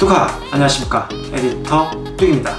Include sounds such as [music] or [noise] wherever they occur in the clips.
뚜카 안녕하십니까? 에디터 뚝입니다.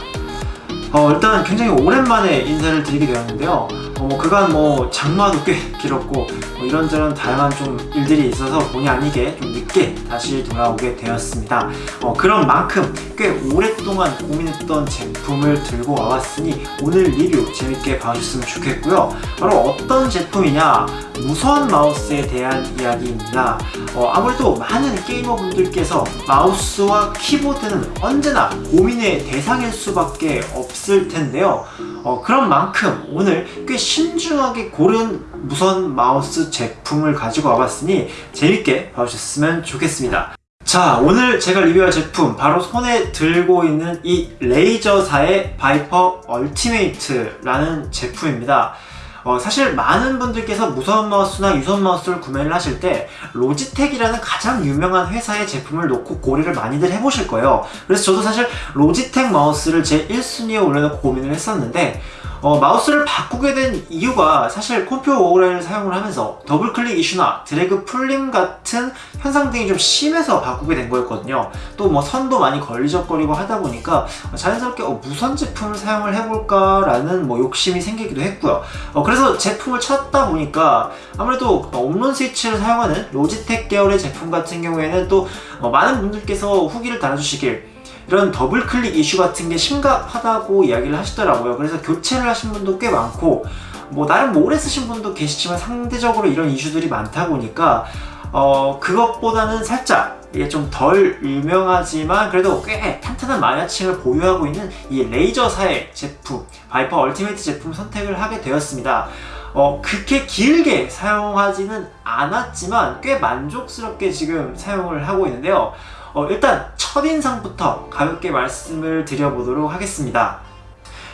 어, 일단 굉장히 오랜만에 인사를 드리게 되었는데요. 어, 뭐 그간 뭐 장마도 꽤 길었고 뭐 이런저런 다양한 좀 일들이 있어서 본의 아니게 좀 늦게 다시 돌아오게 되었습니다. 어, 그런 만큼 꽤 오랫동안 고민했던 제품을 들고 와봤으니 오늘 리뷰 재밌게 봐주셨으면 좋겠고요. 바로 어떤 제품이냐? 무선 마우스에 대한 이야기입니다. 어, 아무래도 많은 게이머분들께서 마우스와 키보드는 언제나 고민의 대상일 수밖에 없을 텐데요. 어, 그런 만큼 오늘 꽤 신중하게 고른 무선 마우스 제품을 가지고 와봤으니 재밌게 봐주셨으면 좋겠습니다. 자 오늘 제가 리뷰할 제품 바로 손에 들고 있는 이 Razer사의 Viper Ultimate라는 제품입니다. 어, 사실 많은 분들께서 무선 마우스나 유선 마우스를 구매를 하실 때 로지텍이라는 가장 유명한 회사의 제품을 놓고 고려를 많이들 해보실 거예요. 그래서 저도 사실 로지텍 마우스를 제 1순위에 올려놓고 고민을 했었는데 어, 마우스를 바꾸게 된 이유가 사실 Kone Pure Owl-Eye를 사용을 하면서 더블 클릭 이슈나 드래그 풀림 같은 현상 등이 좀 심해서 바꾸게 된 거였거든요. 또 뭐 선도 많이 걸리적거리고 하다 보니까 자연스럽게 어, 무선 제품을 사용을 해볼까 라는 뭐 욕심이 생기기도 했고요. 어, 그래서 제품을 찾다 보니까 아무래도 옴론 스위치를 사용하는 로지텍 계열의 제품 같은 경우에는 또 어, 많은 분들께서 후기를 달아주시길 이런 더블 클릭 이슈 같은 게 심각하다고 이야기를 하시더라고요. 그래서 교체를 하신 분도 꽤 많고 뭐 나름 오래 쓰신 분도 계시지만 상대적으로 이런 이슈들이 많다 보니까 어 그것보다는 살짝 이게 좀 덜 유명하지만 그래도 꽤 탄탄한 마니아층을 보유하고 있는 이 레이저사의 제품 Viper Ultimate 제품 선택을 하게 되었습니다. 어, 그렇게 길게 사용하지는 않았지만 꽤 만족스럽게 지금 사용을 하고 있는데요 어, 일단 첫인상부터 가볍게 말씀을 드려보도록 하겠습니다.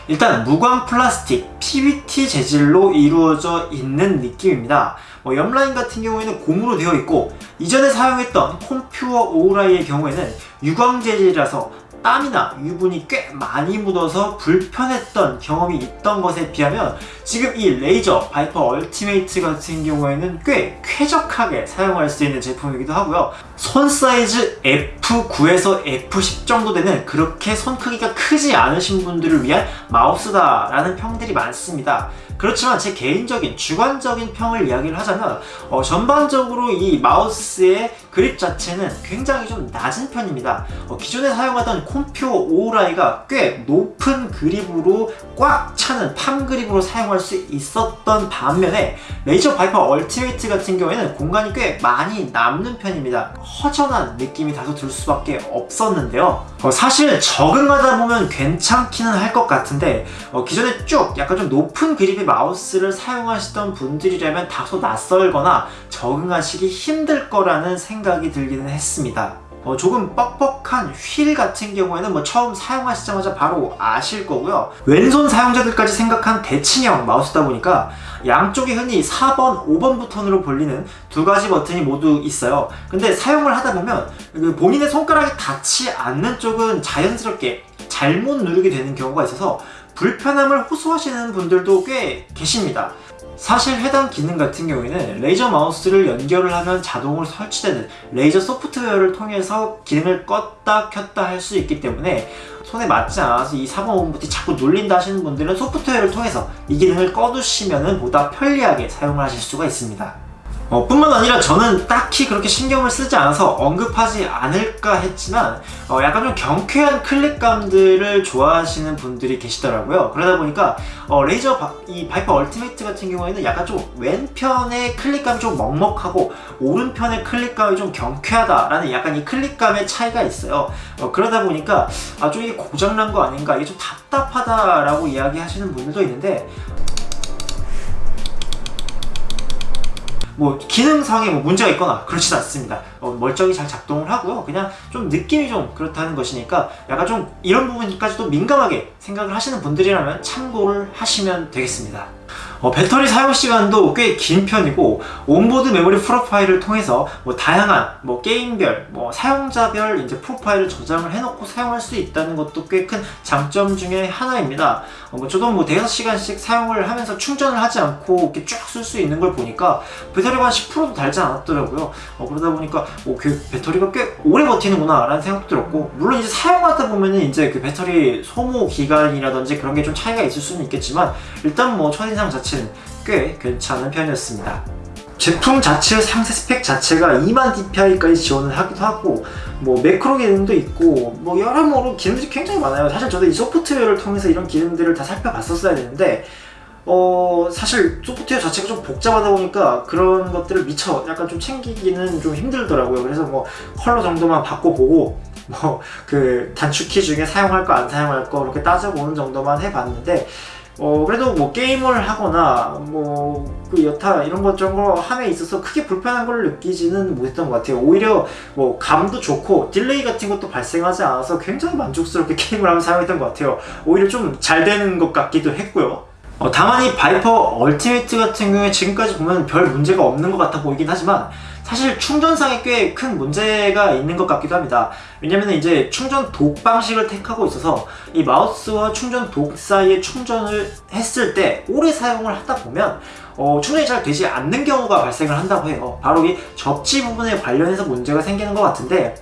일단 무광 플라스틱 PBT 재질로 이루어져 있는 느낌입니다. 뭐 옆라인 같은 경우에는 고무로 되어 있고 이전에 사용했던 콤퓨어 오라이의 경우에는 유광 재질이라서 땀이나 유분이 꽤 많이 묻어서 불편했던 경험이 있던 것에 비하면 지금 이 레이저 Viper Ultimate 같은 경우에는 꽤 쾌적하게 사용할 수 있는 제품이기도 하고요 손 사이즈 F9에서 F10 정도 되는 그렇게 손 크기가 크지 않으신 분들을 위한 마우스다 라는 평들이 많습니다. 그렇지만 제 개인적인 주관적인 평을 이야기를 하자면 어, 전반적으로 이 마우스의 그립 자체는 굉장히 좀 낮은 편입니다. 어, 기존에 사용하던 Kone Pure Owl-Eye가 꽤 높은 그립으로 꽉 차는 palm grip으로 사용할 수 있었던 반면에 레이저 Viper Ultimate 같은 경우에는 공간이 꽤 많이 남는 편입니다 허전한 느낌이 다소 들 수밖에 없었는데요. 어, 사실 적응하다 보면 괜찮기는 할 것 같은데 어, 기존에 쭉 약간 좀 높은 그립의 마우스를 사용하시던 분들이라면 다소 낯설거나 적응하시기 힘들 거라는 생각이 들기는 했습니다 어, 조금 뻑뻑한 휠 같은 경우에는 뭐 처음 사용하시자마자 바로 아실 거고요. 왼손 사용자들까지 생각한 대칭형 마우스다 보니까 양쪽에 흔히 4번, 5번 버튼으로 불리는 두 가지 버튼이 모두 있어요. 근데 사용을 하다 보면 그 본인의 손가락이 닿지 않는 쪽은 자연스럽게 잘못 누르게 되는 경우가 있어서 불편함을 호소하시는 분들도 꽤 계십니다 사실 해당 기능 같은 경우에는 레이저 마우스를 연결을 하면 자동으로 설치되는 레이저 소프트웨어를 통해서 기능을 껐다 켰다 할 수 있기 때문에 손에 맞지 않아서 이 4번 5번 버튼이 자꾸 눌린다 하시는 분들은 소프트웨어를 통해서 이 기능을 꺼두시면 보다 편리하게 사용을 하실 수가 있습니다 어, 뿐만 아니라 저는 딱히 그렇게 신경을 쓰지 않아서 언급하지 않을까 했지만 어, 약간 좀 경쾌한 클릭감들을 좋아하시는 분들이 계시더라고요. 그러다 보니까 어, 레이저 바, 이 Viper Ultimate 같은 경우에는 약간 좀 왼편의 클릭감이 좀 먹먹하고 오른편의 클릭감이 좀 경쾌하다라는 약간 이 클릭감의 차이가 있어요. 어, 그러다 보니까 아, 좀 이게 고장난 거 아닌가 이게 좀 답답하다라고 이야기하시는 분들도 있는데 뭐 기능상에 뭐 문제가 있거나 그렇진 않습니다. 어, 멀쩡히 잘 작동을 하고요. 그냥 좀 느낌이 좀 그렇다는 것이니까 약간 좀 이런 부분까지도 민감하게 생각을 하시는 분들이라면 참고를 하시면 되겠습니다 어, 배터리 사용 시간도 꽤 긴 편이고 온보드 메모리 프로파일을 통해서 뭐 다양한 뭐 게임별, 뭐 사용자별 이제 프로파일을 저장을 해놓고 사용할 수 있다는 것도 꽤 큰 장점 중에 하나입니다. 어, 뭐 저도 뭐 대여섯 시간씩 사용을 하면서 충전을 하지 않고 이렇게 쭉 쓸 수 있는 걸 보니까 배터리가 한 10%도 달지 않았더라고요. 어, 그러다 보니까 어, 그 배터리가 꽤 오래 버티는구나 라는 생각도 들었고 물론 이제 사용하다 보면은 이제 그 배터리 소모 기간이라든지 그런 게 좀 차이가 있을 수는 있겠지만 일단 뭐첫 인상 자체는 꽤 괜찮은 편이었습니다. 제품 자체 상세 스펙 자체가 2만 dpi까지 지원을 하기도 하고 뭐 매크로 기능도 있고 뭐 여러모로 기능들이 굉장히 많아요 사실 저도 이 소프트웨어를 통해서 이런 기능들을 다 살펴봤었어야 되는데 어 사실 소프트웨어 자체가 좀 복잡하다 보니까 그런 것들을 미처 약간 좀 챙기기는 좀 힘들더라고요 그래서 뭐 컬러 정도만 바꿔보고 뭐 그 단축키 중에 사용할 거 안 사용할 거 이렇게 따져보는 정도만 해봤는데 어 그래도 뭐 게임을 하거나 뭐 그 여타 이런 것 저런 거 함에 있어서 크게 불편한 걸 느끼지는 못했던 것 같아요. 오히려 뭐 감도 좋고 delay 같은 것도 발생하지 않아서 굉장히 만족스럽게 [laughs] 게임을 하면서 사용했던 것 같아요. 오히려 좀 잘 되는 것 같기도 했고요. 어, 다만 이 Viper Ultimate 같은 경우에 지금까지 보면 별 문제가 없는 것 같아 보이긴 하지만 사실 충전상에 꽤 큰 문제가 있는 것 같기도 합니다. 왜냐면 이제 충전 dock 방식을 택하고 있어서 이 마우스와 충전 dock 사이에 충전을 했을 때 오래 사용을 하다 보면 어, 충전이 잘 되지 않는 경우가 발생을 한다고 해요. 바로 이 접지 부분에 관련해서 문제가 생기는 것 같은데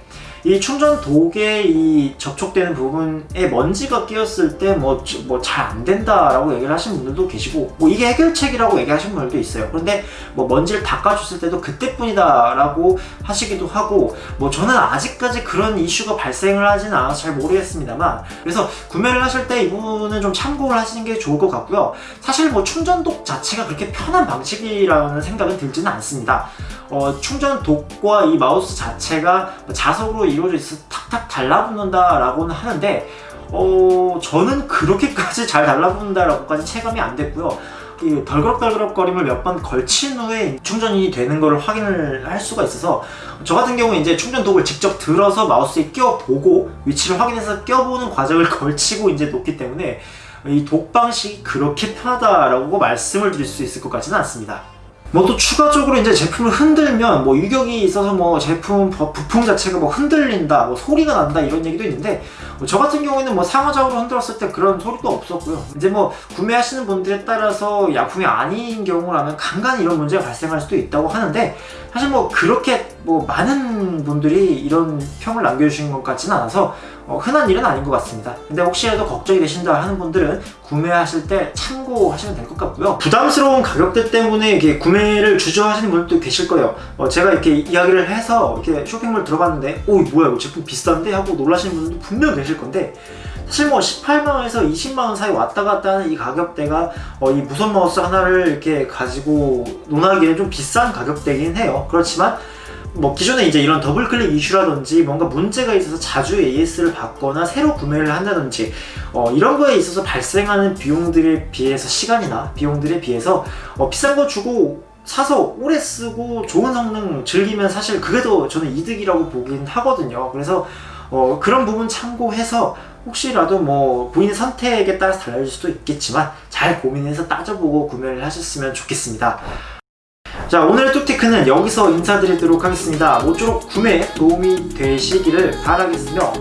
이 충전 독에 이 접촉되는 부분에 먼지가 끼었을 때 뭐 뭐 잘 안 된다라고 얘기를 하시는 분들도 계시고 뭐 이게 해결책이라고 얘기하시는 분들도 있어요. 그런데 뭐 먼지를 닦아줬을 때도 그때뿐이다라고 하시기도 하고 뭐 저는 아직까지 그런 이슈가 발생을 하지는 않아서 잘 모르겠습니다만 그래서 구매를 하실 때 이 부분은 좀 참고를 하시는 게 좋을 것 같고요. 사실 뭐 충전독 자체가 그렇게 편한 방식이라는 생각은 들지는 않습니다. 어, 충전 독과 이 마우스 자체가 자석으로 이루어져 있어서 탁탁 달라붙는다 라고는 하는데 어, 저는 그렇게까지 잘 달라붙는다 라고까지 체감이 안 됐고요 이 덜그럭덜그럭거림을 몇 번 걸친 후에 충전이 되는 것을 확인을 할 수가 있어서 저 같은 경우에 이제 충전 독을 직접 들어서 마우스에 끼워보고 위치를 확인해서 껴보는 과정을 [laughs] 걸치고 이제 놓기 때문에 이 독 방식이 그렇게 편하다라고 말씀을 드릴 수 있을 것 같지는 않습니다. 뭐 또 추가적으로 이제 제품을 흔들면 뭐 유격이 있어서 뭐 제품 부- 부품 자체가 뭐 흔들린다, 뭐 소리가 난다 이런 얘기도 있는데 뭐 저 같은 경우에는 뭐 상하좌우로 흔들었을 때 그런 소리도 없었고요. 이제 뭐 구매하시는 분들에 따라서 약품이 아닌 경우라면 간간히 이런 문제가 발생할 수도 있다고 하는데 사실 뭐 그렇게 뭐 많은 분들이 이런 평을 남겨주신 것 같지는 않아서 어, 흔한 일은 아닌 것 같습니다. 근데 혹시라도 걱정이 되신다 하는 분들은 구매하실 때 참고하시면 될 것 같고요. 부담스러운 가격대 때문에 이렇게 구매를 주저하시는 분들도 계실 거예요. 어, 제가 이렇게 이야기를 해서 이렇게 쇼핑몰 들어갔는데 오 뭐야 이거 제품 비싼데 하고 놀라시는 분들도 분명 계실 건데 사실 뭐 18만원에서 20만원 사이 왔다 갔다 하는 이 가격대가 어, 이 무선 마우스 하나를 이렇게 가지고 논하기에는 좀 비싼 가격대긴 해요. 그렇지만 뭐 기존에 이제 이런 더블 클릭 이슈라든지 뭔가 문제가 있어서 자주 AS를 받거나 새로 구매를 한다든지 어, 이런 거에 있어서 발생하는 비용들에 비해서 시간이나 비용들에 비해서 어, 비싼 거 주고 사서 오래 쓰고 좋은 성능 즐기면 사실 그게 더 저는 이득이라고 보긴 하거든요. 그래서 어, 그런 부분 참고해서 혹시라도 뭐 본인 선택에 따라서 달라질 수도 있겠지만 잘 고민해서 따져보고 구매를 하셨으면 좋겠습니다. 자 오늘의 뚝테크는 여기서 인사드리도록 하겠습니다. 모쪼록 구매에 도움이 되시기를 바라겠으며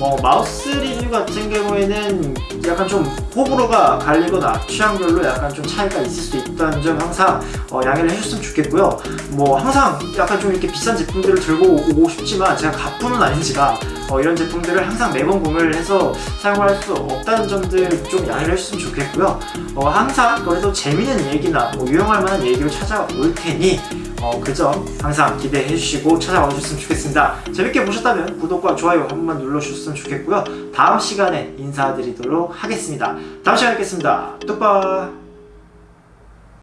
어, 마우스 리뷰 같은 경우에는 약간 좀 호불호가 갈리거나 취향별로 약간 좀 차이가 있을 수 있다는 점 항상 어, 양해를 해줬으면 좋겠고요. 뭐 항상 약간 좀 이렇게 비싼 제품들을 들고 오고 싶지만 제가 가뿐은 아닌지라 어, 이런 제품들을 항상 매번 구매를 해서 사용을 할 수 없다는 점들 좀 양해를 해주셨으면 좋겠고요. 어, 항상 그래도 재미있는 얘기나 뭐 유용할 만한 얘기로 찾아올 테니 어, 그 점 항상 기대해 주시고 찾아와 주셨으면 좋겠습니다. 재밌게 보셨다면 구독과 좋아요 한 번만 눌러주셨으면 좋겠고요. 다음 시간에 인사드리도록 하겠습니다. 다음 시간에 뵙겠습니다. 뚝바